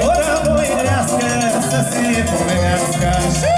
Orando y las que se si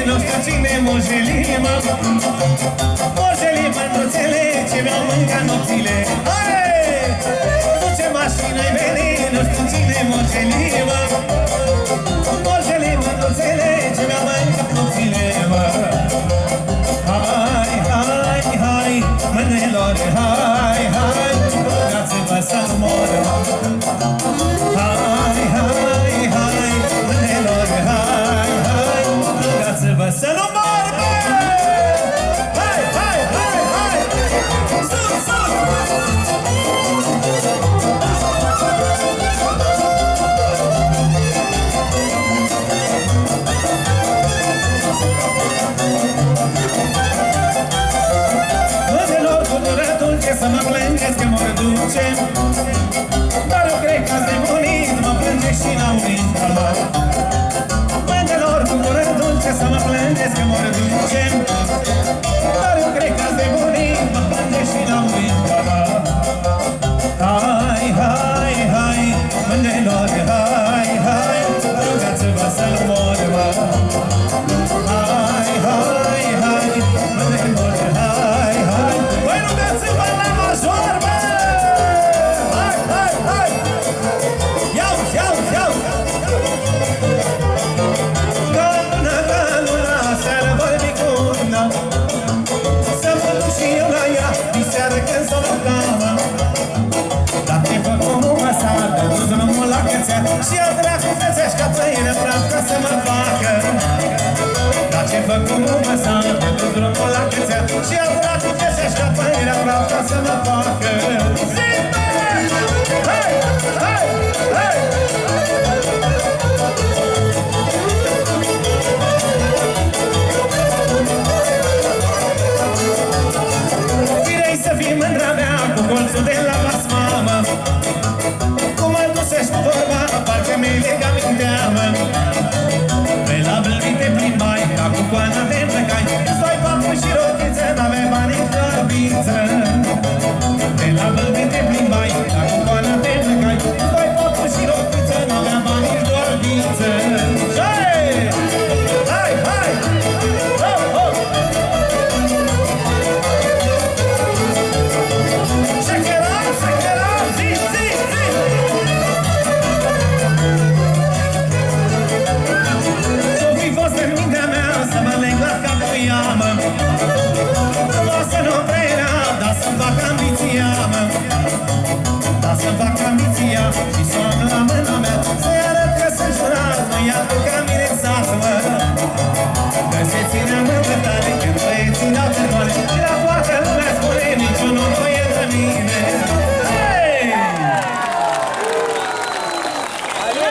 Băieților să ține mojele mă. Mojele mătruțele ce mi-au mâncat nopțile. Are! Duce mașină-i venenilor să ține mojele mă. Mojele mătruțele ce mi-au mâncat ce să mă plângesc că mor vincem Dar eu cred că azi de murim mă plângești și la murim Hai, hai, hai, mândrilor, hai, hai Rugați-vă să-l mor, mă. Și eu de la Dumnezeu ca pâine vreau ca să mă facă Dar ce făc cu mă s-a întâmplat drumul la câțea Și eu de la Dumnezeu ca pâine vreau ca să mă facă Zi, Hey! Hey! Hey!